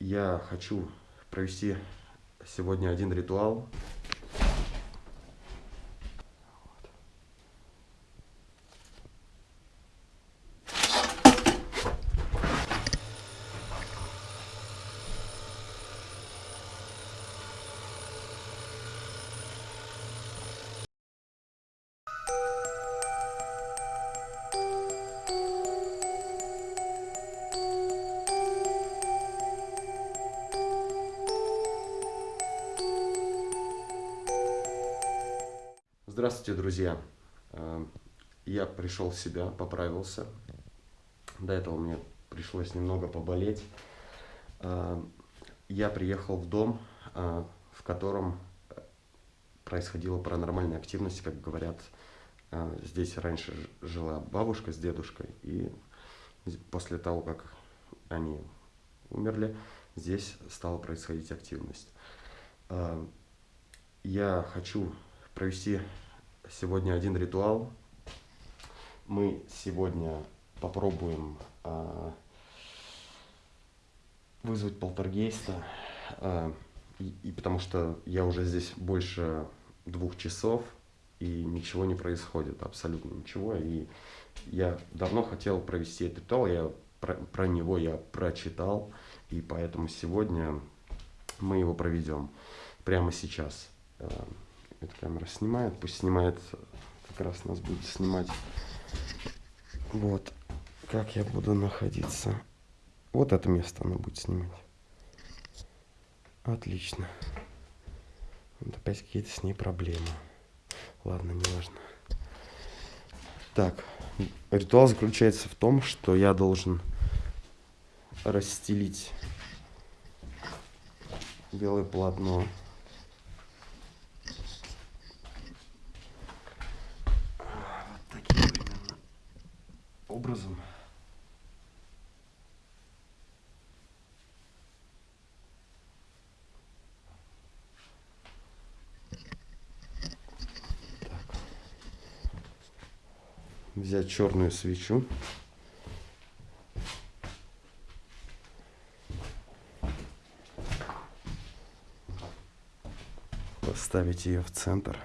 я хочу провести сегодня один ритуал. Друзья! Э, я пришел в себя, поправился. До этого мне пришлось немного поболеть. Э, я приехал в дом, э, в котором происходила паранормальная активность, как говорят. Здесь раньше жила бабушка с дедушкой, и после того, как они умерли, здесь стала происходить активность. Я хочу провести сегодня один ритуал. Мы сегодня попробуем э, вызвать полтергейста, э, и, и потому что я уже здесь больше двух часов, и ничего не происходит, абсолютно ничего. И я давно хотел провести этот ритуал, я про, про него я прочитал, и поэтому сегодня мы его проведем прямо сейчас. Э, эта камера снимает, пусть снимает, как раз нас будет снимать. Вот, как я буду находиться. Вот это место она будет снимать. Отлично. Вот опять какие-то с ней проблемы. Ладно, не важно. Так, ритуал заключается в том, что я должен расстелить белое полотно образом. Так. Взять черную свечу. Поставить ее в центр.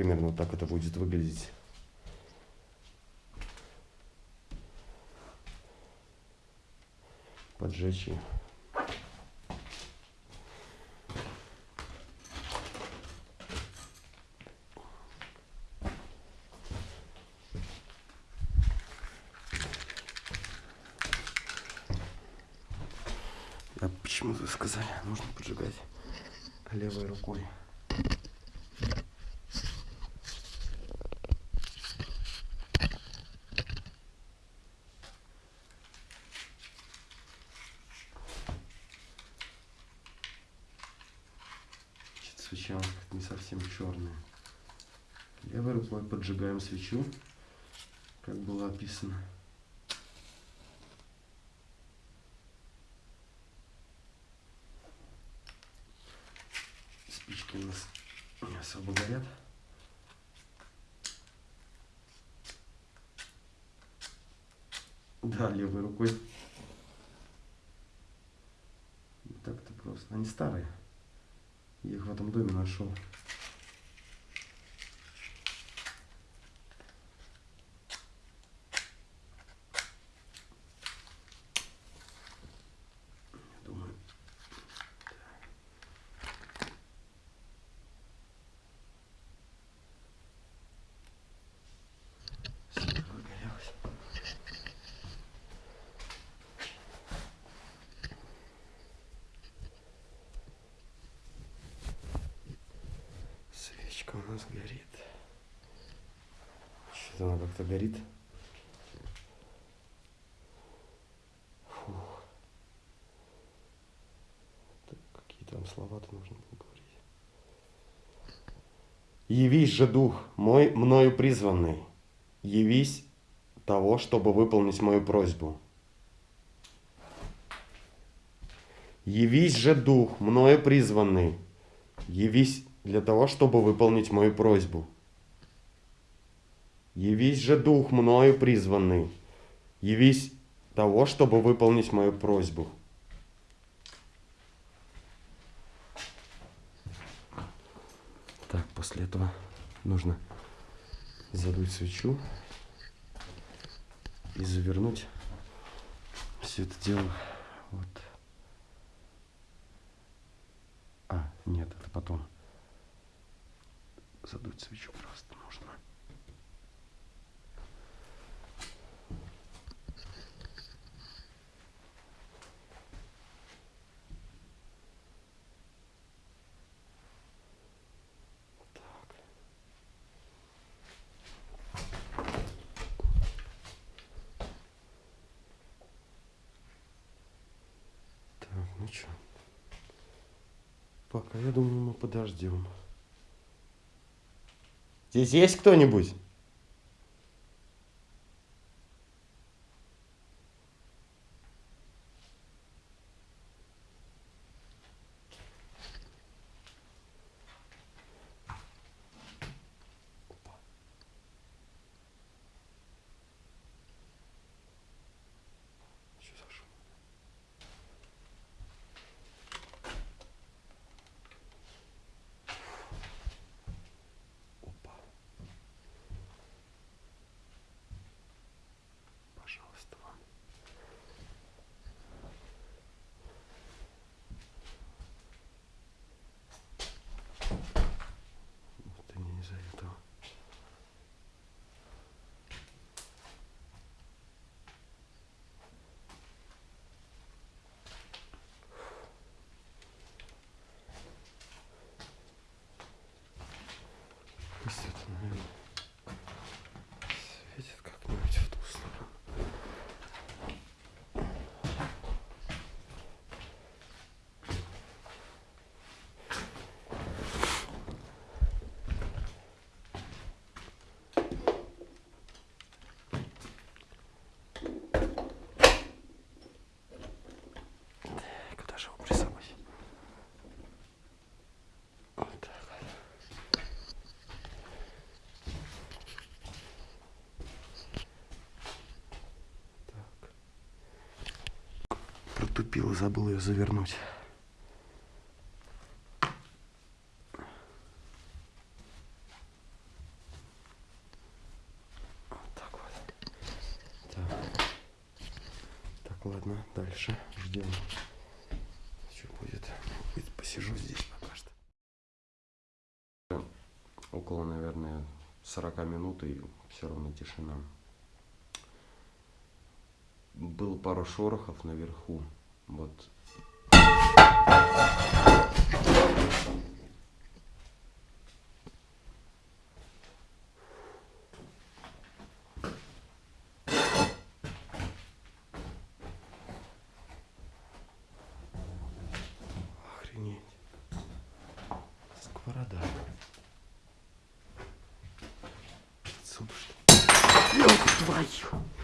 Примерно так это будет выглядеть. Поджечь ее. А почему вы сказали, нужно поджигать левой рукой? свеча не совсем черная. Левой рукой поджигаем свечу, как было описано. Спички у нас не особо горят. Да, левой рукой. Так-то просто. Они старые. Я их в этом доме нашел. Свечка у нас горит. Что-то она как-то горит. Фух. какие там слова-то нужно было говорить. Явись же, Дух, мой мною призванный, явись того, чтобы выполнить мою просьбу. Явись же дух, мною призванный. Явись для того, чтобы выполнить мою просьбу. Явись же дух, мною призванный. Явись того, чтобы выполнить мою просьбу. Так, после этого нужно задуть свечу и завернуть все это дело вот. А, нет, это потом. Задуть свечу просто нужно. Так. Ну что? Пока, я думаю, мы подождем. Здесь есть кто-нибудь? Опа. Что за шум? Опа. Пожалуйста, вам. Вот и не из-за этого. Пусть это, наверное, светит как-нибудь в ту сторону. Куда же его прессовать? Вот так. Так. Протупил, забыл ее завернуть. Так ладно, дальше ждем. Что? Будет, Посижу здесь пока что. Около, наверное, 40 минут и все равно тишина. Было пару шорохов наверху. Вот. Охренеть. Сковорода. Что? Ёб твою!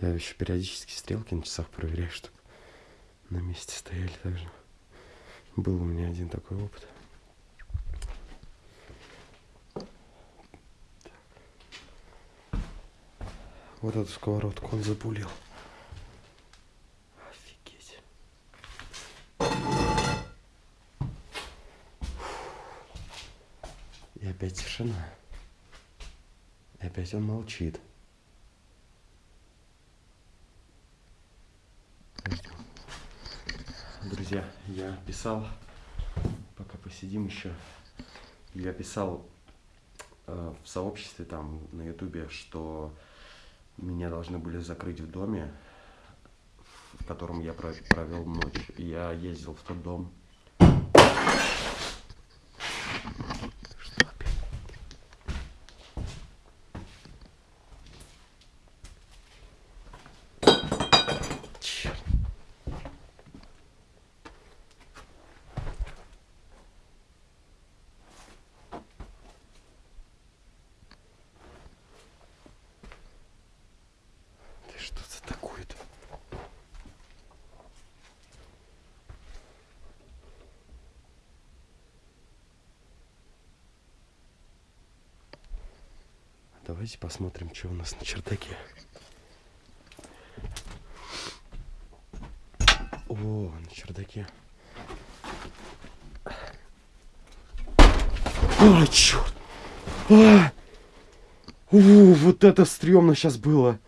Я еще периодически стрелки на часах проверяю, чтобы на месте стояли также. Был у меня один такой опыт. Вот эту сковородку он запулил. Офигеть. И опять тишина. И опять он молчит. Друзья, я писал, пока посидим еще, я писал э, в сообществе там на ютубе, что меня должны были закрыть в доме, в котором я провел ночь. Я ездил в тот дом. Что опять? Черт. Ты что за такое-то? Давайте посмотрим, что у нас на чердаке. О, на чердаке. Ой, черт! А! У, вот это стрёмно сейчас было.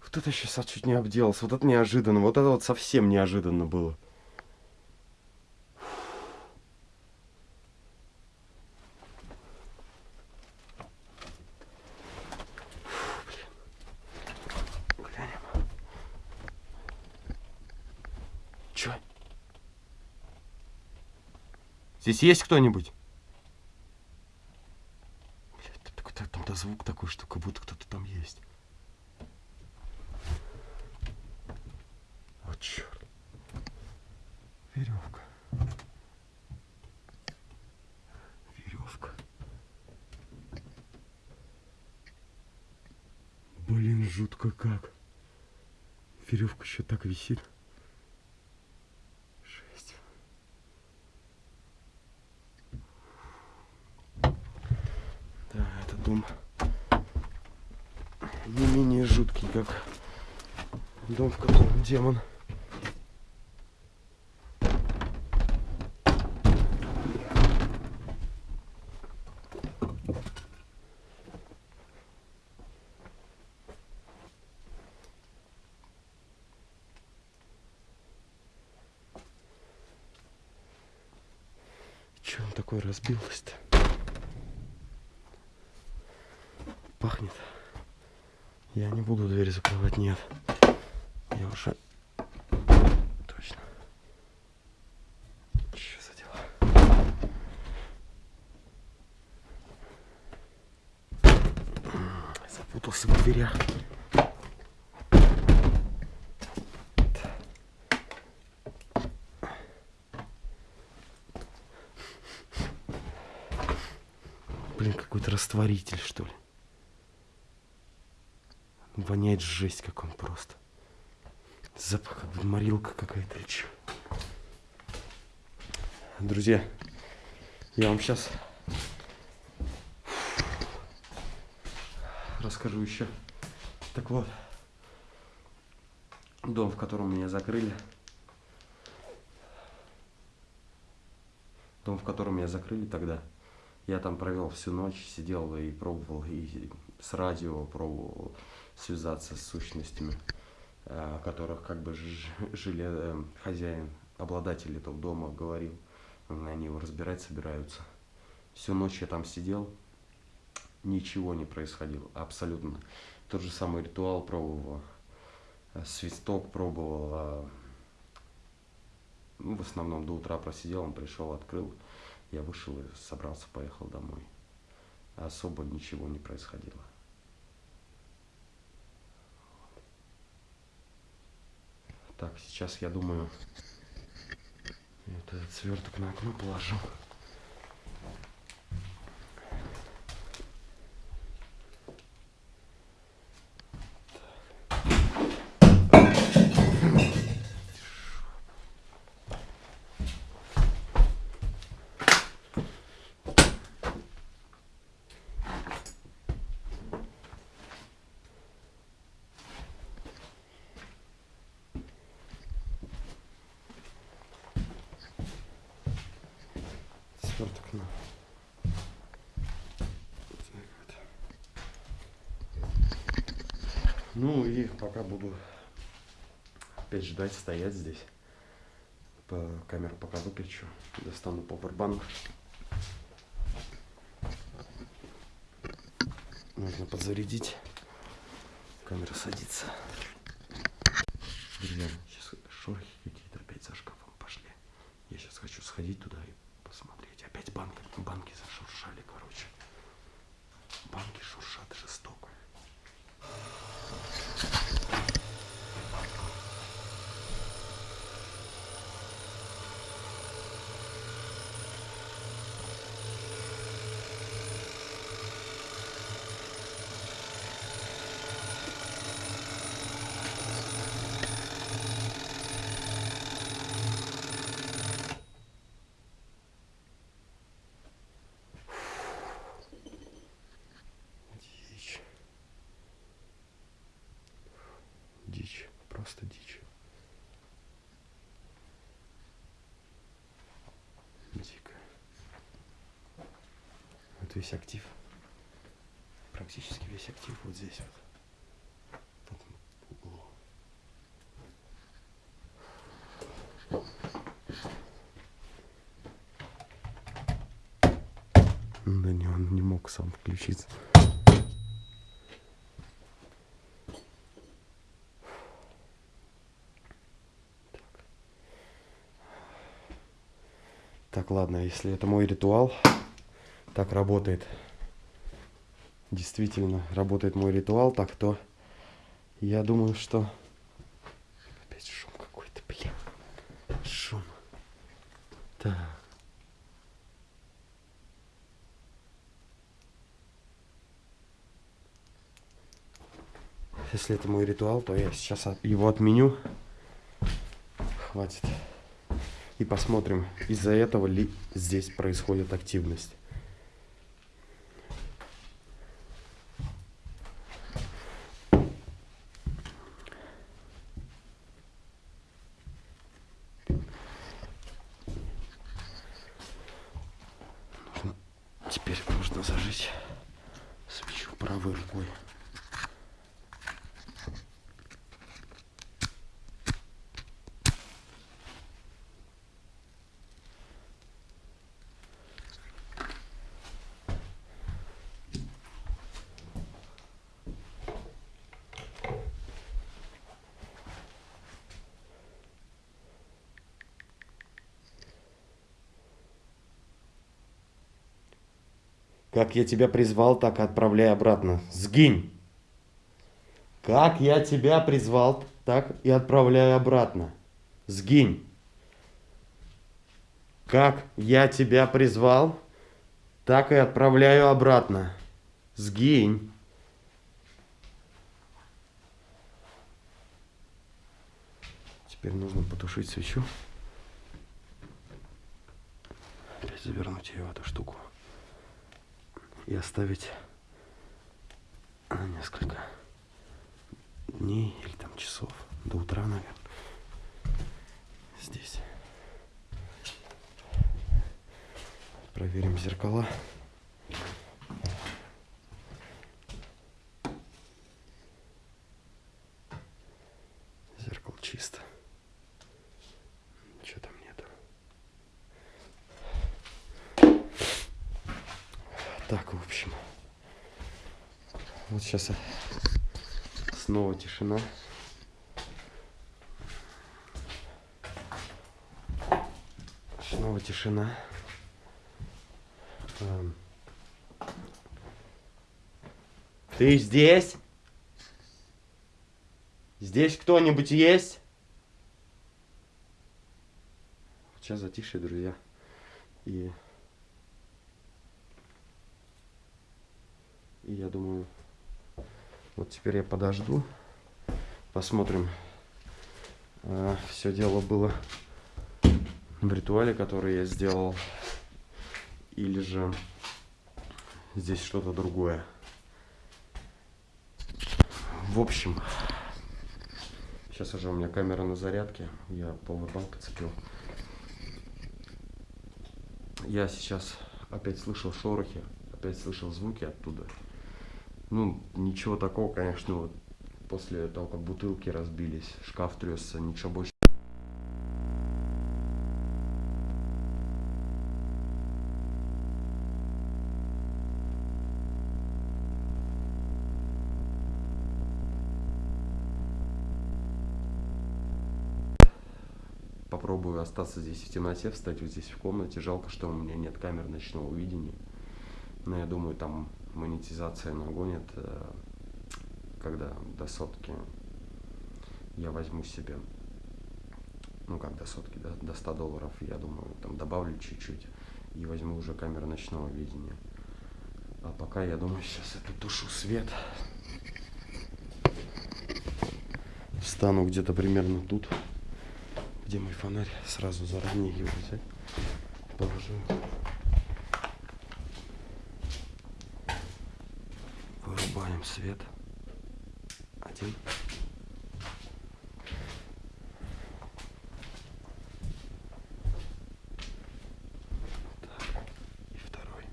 Вот это сейчас чуть не обделался. Вот это неожиданно. Вот это вот совсем неожиданно было. Есть кто-нибудь? Блядь, тут какой-то там-то звук такой, что как будто кто-то там есть. Вот черт. Веревка. Веревка. Блин, жутко как. Веревка еще так висит. Жесть. Да, этот дом не менее жуткий, как дом, в котором демон. Че он такой разбилось-то? Пахнет. Я не буду дверь закрывать, нет. Я уже... Точно. Что за дела? Запутался в дверях. Блин, растворитель, что ли. Воняет жесть, как он просто. Запах, как бы морилка какая-то или. Друзья, я вам сейчас расскажу еще. Так вот, дом, в котором меня закрыли. Дом, в котором меня закрыли тогда. Я там провел всю ночь, сидел и пробовал, и с радио пробовал связаться с сущностями, о которых как бы жили э, хозяин, обладатель этого дома говорил. Они его разбирать собираются. Всю ночь я там сидел, ничего не происходило, абсолютно. Тот же самый ритуал пробовал, э, свисток пробовал, ну, в основном до утра просидел, он пришел, открыл, я вышел и собрался, поехал домой. Особо ничего не происходило. Так, сейчас я думаю, этот сверток на окно положу. Ну и пока буду опять ждать, стоять здесь. По камеру пока выключу. Достану пауэрбанк. Нужно подзарядить. Камера садится. Друзья, сейчас шорохи какие-то опять за шкафом пошли. Я сейчас хочу сходить туда и посмотреть. Опять банки, банки зашуршали, короче. Банки шуршат жестоко. Дичь. Дичь. Просто дичь. Дико. Вот весь актив. Практически весь актив вот здесь вот. В этом углу. Да не, он не мог сам включиться. Так, ладно, если это мой ритуал, так работает. Действительно, работает мой ритуал, так то я думаю, что... Опять шум какой-то, блин. Шум. Так. Если это мой ритуал, то я сейчас его отменю. Хватит. И посмотрим, из-за этого ли здесь происходит активность. Нужно- Теперь нужно зажечь свечу правой рукой. Я тебя призвал, так и отправляй обратно. Сгинь! Как я тебя призвал, так и отправляю обратно. Сгинь! Как я тебя призвал, так и отправляю обратно. Сгинь! Теперь нужно потушить свечу. Опять завернуть ее в эту штуку и оставить на несколько дней или там часов до утра, наверное. Здесь. Проверим зеркала. Зеркало чисто. Ничего там нету. Так, в общем. Вот сейчас снова тишина. Снова тишина. Эм. Ты здесь? Здесь кто-нибудь есть? Сейчас затишье, друзья. И И я думаю, вот теперь я подожду, посмотрим. все дело было в ритуале, который я сделал, или же здесь что-то другое. В общем, сейчас уже у меня камера на зарядке, я пауэрбанк подцепил. Я сейчас опять слышал шорохи, опять слышал звуки оттуда. Ну, ничего такого, конечно, вот после того, как бутылки разбились, шкаф тресся, ничего больше. Попробую остаться здесь в темноте, встать вот здесь в комнате. Жалко, что у меня нет камер ночного видения. Но я думаю, там монетизация нагонит, э, когда до сотки я возьму себе, ну как до сотки, до, до 100 долларов, я думаю, там добавлю чуть-чуть и возьму уже камеру ночного видения. А пока я думаю, сейчас это тушу свет. Встану где-то примерно тут. Где мой фонарь? Сразу заранее его взять. Положу. Вырубаем свет. Один. И второй.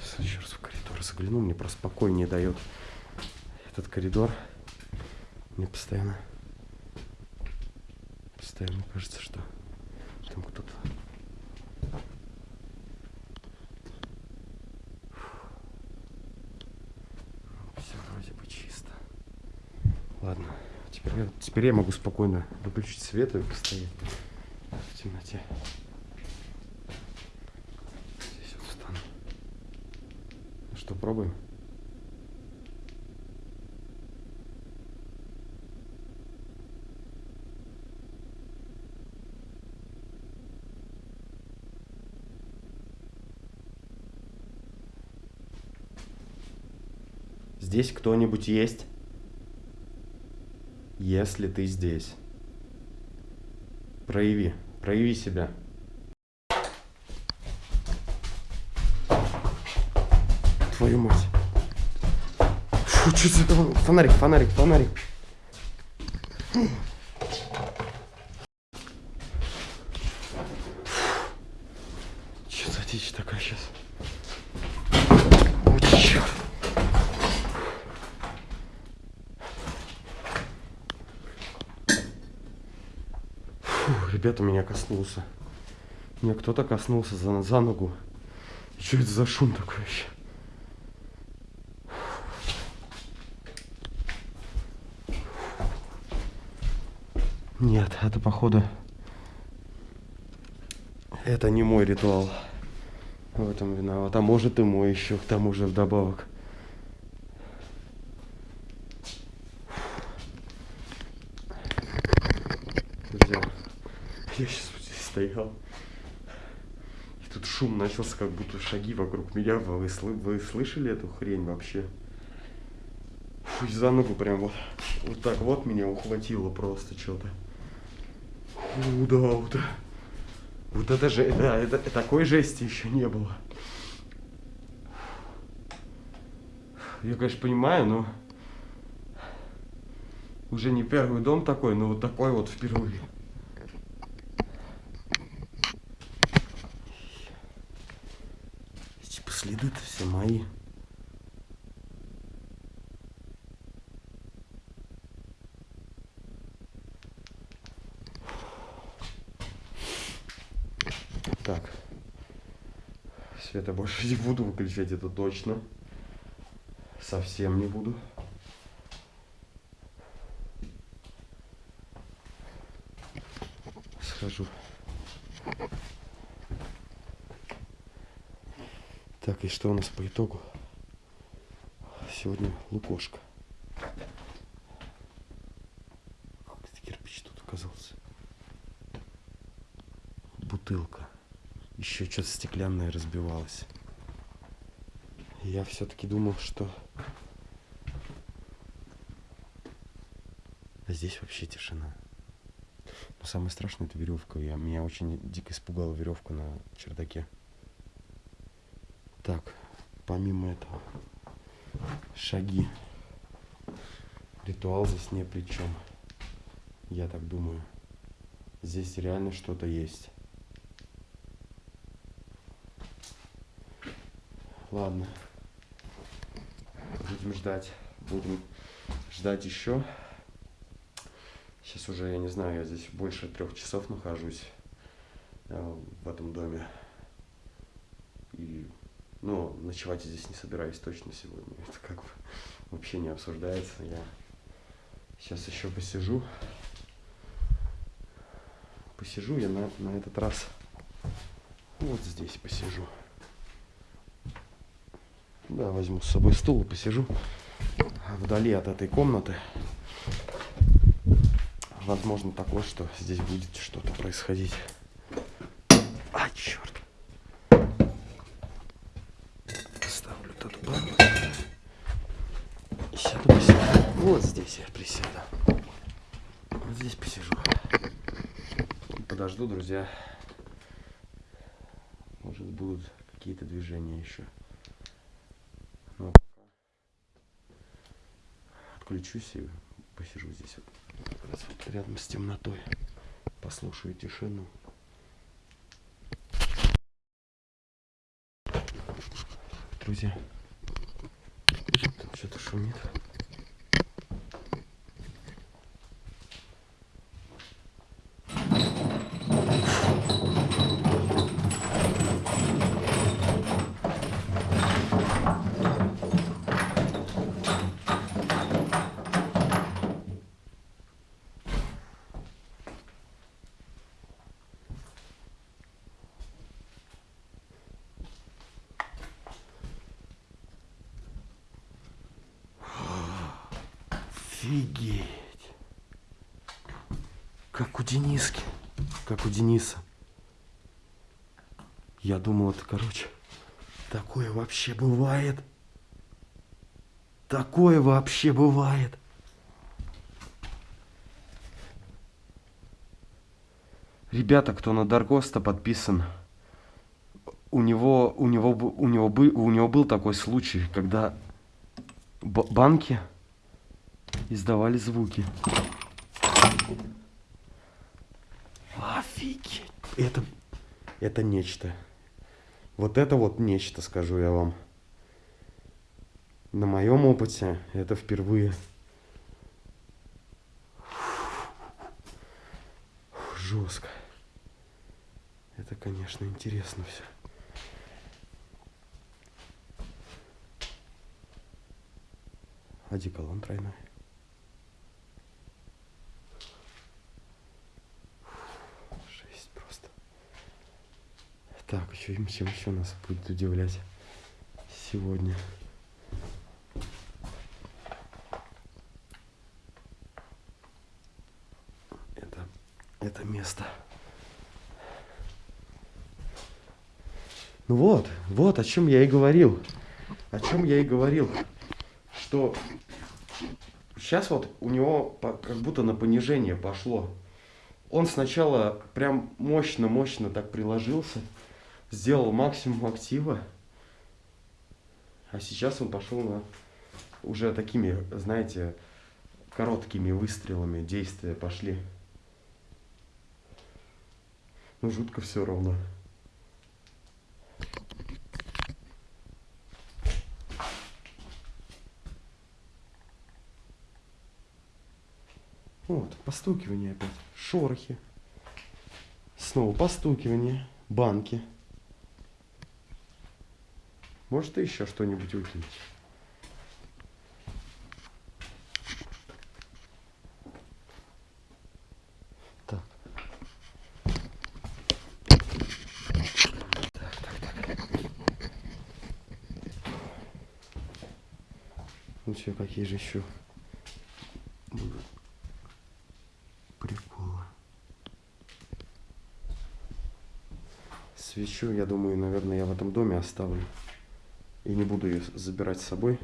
Сейчас еще раз в загляну, мне просто покой не дает этот коридор. Мне постоянно, постоянно кажется, что там кто-то. Все вроде бы чисто. Ладно, теперь, я- теперь я могу спокойно выключить свет и постоять в темноте. Здесь вот встану. Ну что, пробуем? Здесь кто-нибудь есть? Если ты здесь, прояви, прояви себя. Твою мать. Фу, что за? Фонарик, фонарик, фонарик. Что за дичь такая сейчас? О, черт. Фу, ребята, меня коснулся. Меня кто-то коснулся за, за ногу. И что это за шум такой вообще? Нет, это походу... Это не мой ритуал. В этом виноват. А может и мой еще, к тому же вдобавок. Друзья, я сейчас вот здесь стоял. И тут шум начался, как будто шаги вокруг меня. Вы, вы слышали эту хрень вообще? Фу, за ногу прям вот, вот так вот меня ухватило просто что-то. Фу, да, вот это же, да, это, такой жести еще не было. Я, конечно, понимаю, но уже не первый дом такой, но вот такой вот впервые. Следы-то все мои. Так. Света больше не буду выключать, это точно. Совсем не буду. Схожу. Так, и что у нас по итогу? Сегодня лукошка. Как кирпич тут оказался? Бутылка. Еще что-то стеклянное разбивалось. Я все-таки думал, что... А здесь вообще тишина. Но самое страшное это веревка. Я, меня очень дико испугала веревка на чердаке. Так, помимо этого, шаги. Ритуал здесь не при чем. Я так думаю. Здесь реально что-то есть. Ладно. Будем ждать. Будем ждать еще. Сейчас уже, я не знаю, я здесь больше трех часов нахожусь э, в этом доме. И ну, ночевать здесь не собираюсь точно сегодня. Это как бы вообще не обсуждается. Я сейчас еще посижу. Посижу я на, на этот раз вот здесь посижу. Да, возьму с собой стул и посижу вдали от этой комнаты. Возможно такое, что здесь будет что-то происходить. А, черт. Ставлю тут банку. Сяду, посижу. Вот здесь я присяду. Вот здесь посижу. Подожду, друзья. Может будут какие-то движения еще. Но ну, пока отключусь и посижу здесь вот, вот рядом с темнотой. Послушаю тишину. Друзья, что-то шумит. Офигеть. Как у Дениски. Как у Дениса. Я думал, это, короче, такое вообще бывает. Такое вообще бывает. Ребята, кто на Даргоста подписан, у него, у него, у него, у него был такой случай, когда банки издавали звуки. Офигеть. Это, это нечто. Вот это вот нечто, скажу я вам. На моем опыте это впервые. Жестко. Это, конечно, интересно все. Одеколон тройной. Так, еще чем еще нас будет удивлять сегодня. Это, это место. Ну вот, вот о чем я и говорил. О чем я и говорил. Что сейчас вот у него как будто на понижение пошло. Он сначала прям мощно-мощно так приложился сделал максимум актива, а сейчас он пошел на уже такими, знаете, короткими выстрелами действия пошли. Ну, жутко все равно. Вот, постукивание опять. Шорохи. Снова постукивание. Банки. Может, ты еще что-нибудь выкинуть? Так. Так, так, так. Ну что, какие же еще будут приколы? Свечу, я думаю, наверное, я в этом доме оставлю. И не буду ее забирать с собой.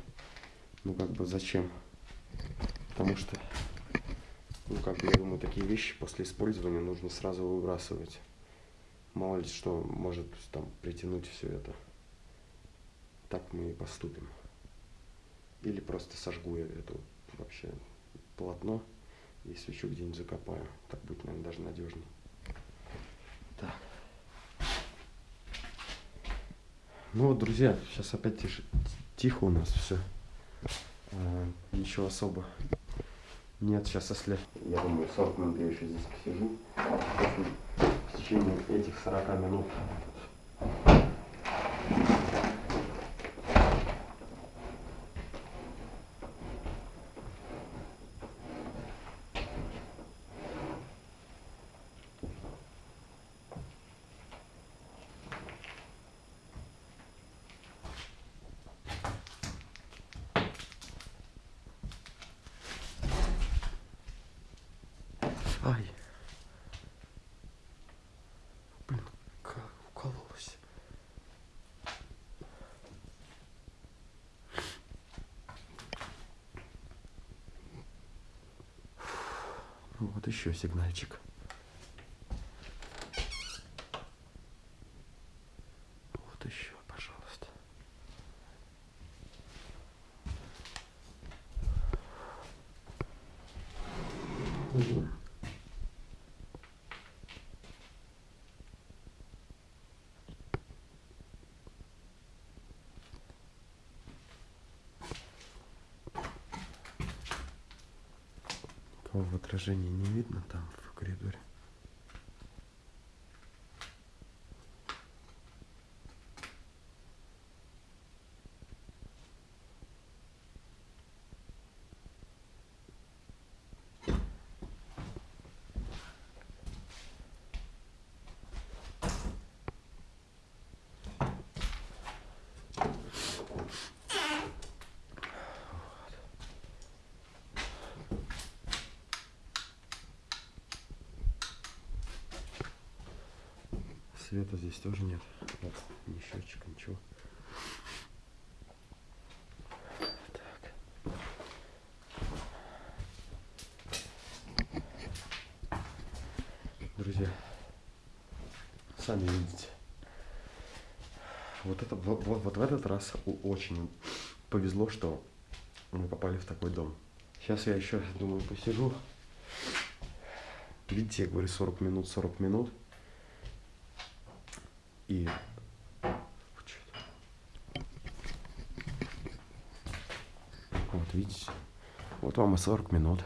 Ну, как бы зачем? Потому что, ну, как бы, я думаю, такие вещи после использования нужно сразу выбрасывать. Мало ли что может там притянуть все это. Так мы и поступим. Или просто сожгу я это вообще полотно и свечу где-нибудь закопаю. Так будет, наверное, даже надежнее. Ну вот, друзья, сейчас опять тише, тихо у нас все. А, ничего особо нет. Сейчас, если, я думаю, 40 минут я еще здесь посижу. В течение этих 40 минут Ай. Блин, как укололась. Вот еще сигнальчик. Вот еще, пожалуйста. Угу. Отражении не видно там в коридоре. Света здесь тоже нет. Вот, ни счетчика, ничего. Так. Друзья, сами видите. Вот это вот, вот в этот раз очень повезло, что мы попали в такой дом. Сейчас я еще, думаю, посижу. Видите, я говорю 40 минут, 40 минут. И вот видите, вот вам и 40 минут.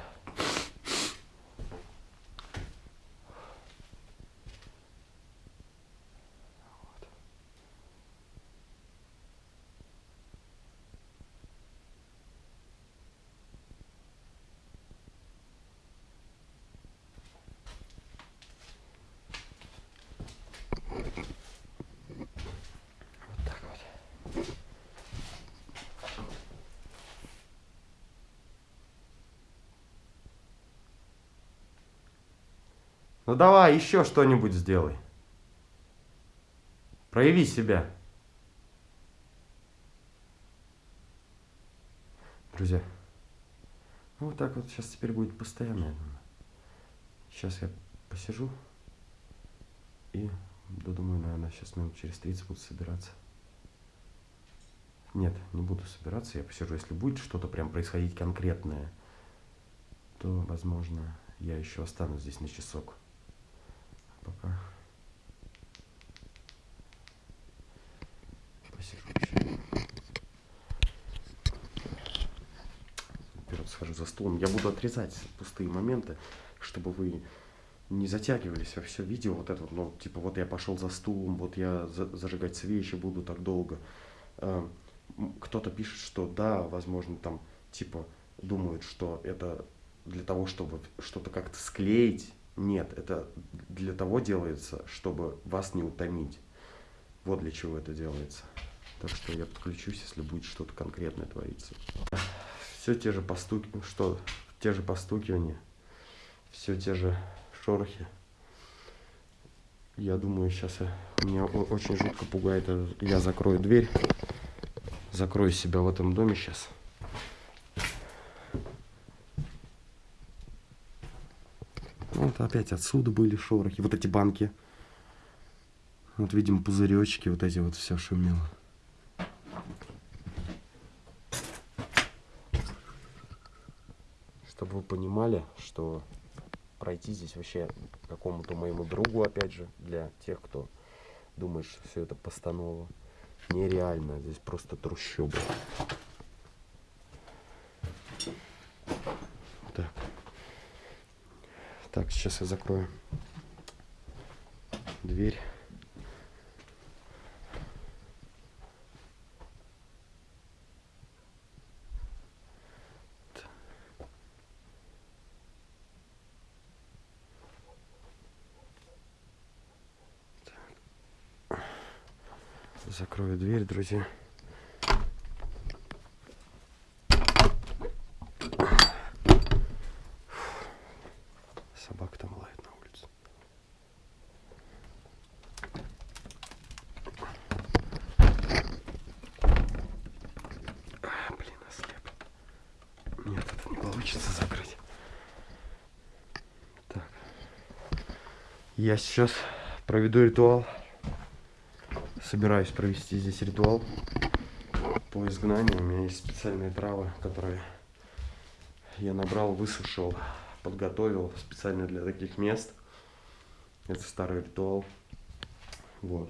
Ну давай, еще что-нибудь сделай. Прояви себя. Друзья, ну вот так вот сейчас теперь будет постоянно, я думаю. Сейчас я посижу и, да, думаю, наверное, сейчас минут через 30 буду собираться. Нет, не буду собираться, я посижу. Если будет что-то прям происходить конкретное, то, возможно, я еще останусь здесь на часок пока посижу еще. Вперед схожу за стулом. Я буду отрезать пустые моменты, чтобы вы не затягивались во все видео. Вот это ну, типа, вот я пошел за стулом, вот я за зажигать свечи буду так долго. А, кто-то пишет, что да, возможно, там, типа, думают, что это для того, чтобы что-то как-то склеить, нет, это для того делается, чтобы вас не утомить. Вот для чего это делается. Так что я подключусь, если будет что-то конкретное твориться. Все те же постуки, что, те же постукивания, все те же шорохи. Я думаю, сейчас я, меня очень жутко пугает, я закрою дверь, закрою себя в этом доме сейчас. Вот опять отсюда были шорохи. Вот эти банки. Вот видим пузыречки, вот эти вот все шумело. Чтобы вы понимали, что пройти здесь вообще какому-то моему другу, опять же, для тех, кто думает, что все это постанова. нереально. Здесь просто трущобы. Так. Так, сейчас я закрою дверь. Закрою дверь, друзья. Собака там лает на улице. А, блин, ослеп. Нет, это не получится закрыть. Так. Я сейчас проведу ритуал. Собираюсь провести здесь ритуал по изгнанию. У меня есть специальные травы, которые я набрал, высушил, подготовил специально для таких мест. Это старый ритуал. Вот.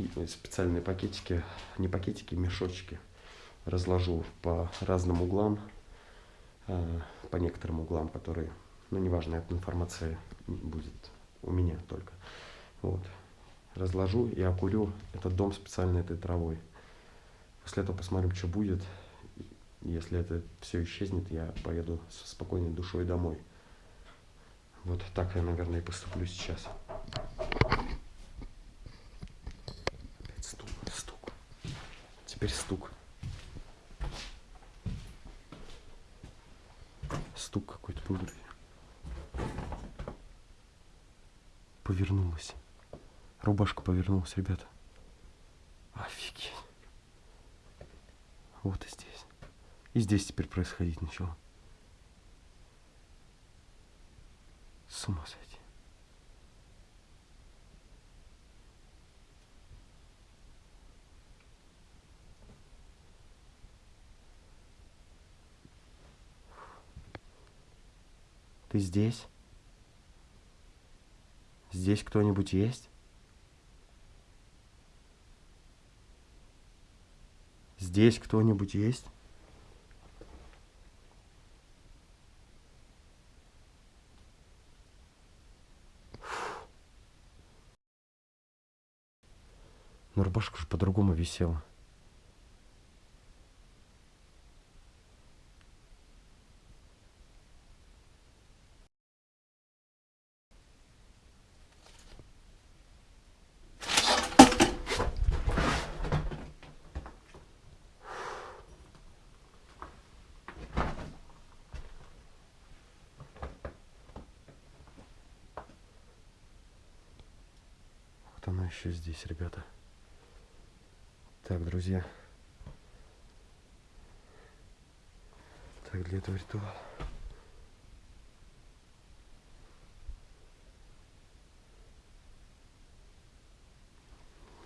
И специальные пакетики, не пакетики, мешочки разложу по разным углам, а, по некоторым углам, которые, ну, неважно, эта информация будет у меня только. Вот разложу и окурю этот дом специально этой травой. После этого посмотрим, что будет. Если это все исчезнет, я поеду со спокойной душой домой. Вот так я, наверное, и поступлю сейчас. Опять стук, стук. Теперь стук какой-то был, Повернулась. Рубашка повернулась, ребята. Офигеть. Вот и здесь. И здесь теперь происходить начало. С ума сойти. Ты здесь? Здесь кто-нибудь есть? Здесь кто-нибудь есть? Но рубашка же по-другому висела. Вот она еще здесь, ребята. Так, друзья. Так, для этого ритуала.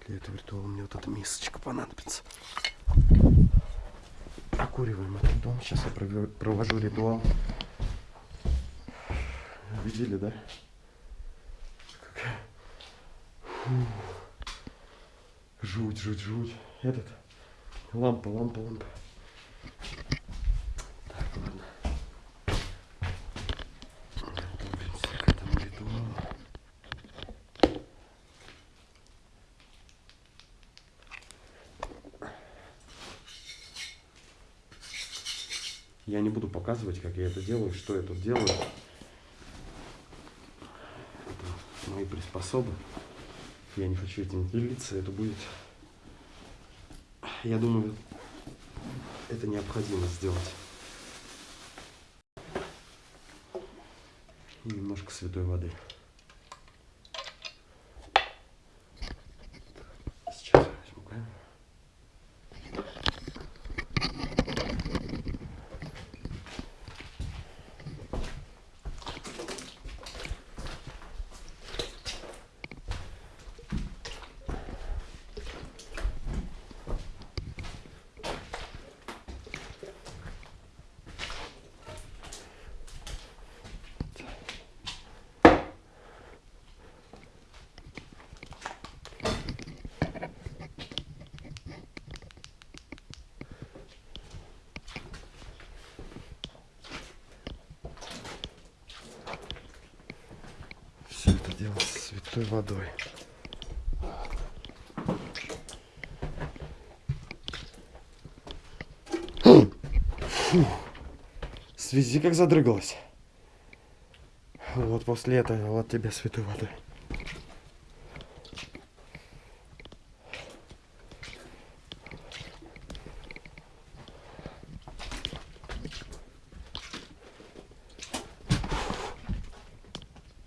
Для этого ритуала мне вот эта мисочка понадобится. Прокуриваем этот дом. Сейчас я провожу ритуал. Видели, да? Жуть, жуть, жуть. Этот. Лампа, лампа, лампа. Так, ладно. Готовимся к этому ритуалу. Я не буду показывать, как я это делаю, что я тут делаю. Это мои приспособы. Я не хочу этим делиться, это будет, я думаю, это необходимо сделать. И немножко святой воды. Водой. Связи как задрыгалась. Вот после этого вот тебе святой водой.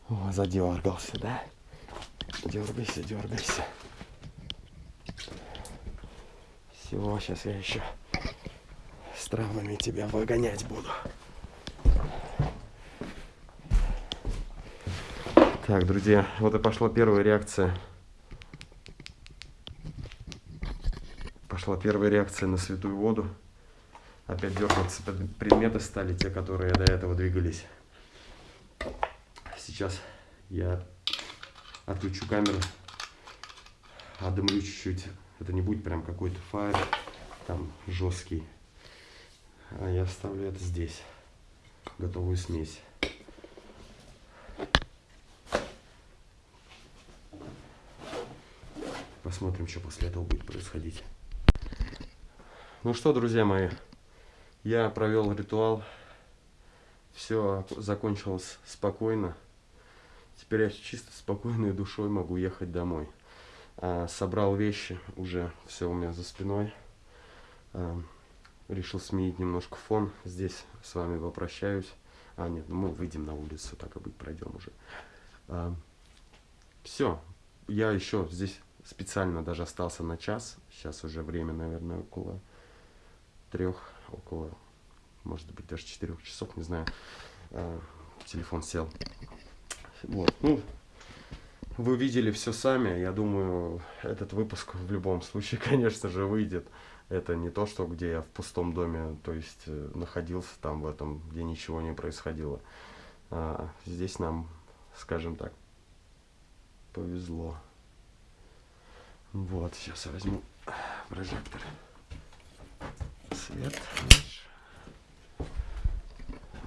О, задергался, да? Дергайся, дергайся. Все, сейчас я еще с травмами тебя выгонять буду. Так, друзья, вот и пошла первая реакция. Пошла первая реакция на святую воду. Опять дергаться предметы стали, те, которые до этого двигались. Сейчас я отключу камеру, отдымлю чуть-чуть. Это не будет прям какой-то файл, там жесткий. А я оставлю это здесь, готовую смесь. Посмотрим, что после этого будет происходить. Ну что, друзья мои, я провел ритуал. Все закончилось спокойно. Теперь я чисто спокойной душой могу ехать домой. А, собрал вещи, уже все у меня за спиной. А, решил сменить немножко фон. Здесь с вами попрощаюсь. А, нет, мы выйдем на улицу, так и быть, пройдем уже. А, все, я еще здесь специально даже остался на час. Сейчас уже время, наверное, около трех, около, может быть, даже четырех часов, не знаю. А, телефон сел. Вот, ну, вы видели все сами. Я думаю, этот выпуск в любом случае, конечно же, выйдет. Это не то, что где я в пустом доме, то есть э, находился там в этом, где ничего не происходило. А, здесь нам, скажем так, повезло. Вот, сейчас я возьму прожектор. Свет.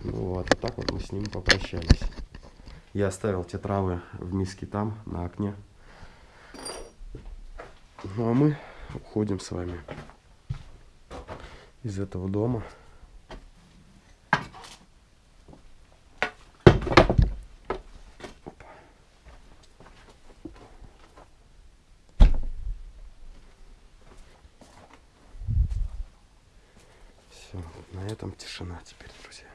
Ну вот, а так вот мы с ним попрощались. Я оставил те травы в миске там, на окне. Ну а мы уходим с вами из этого дома. Все, на этом тишина теперь, друзья.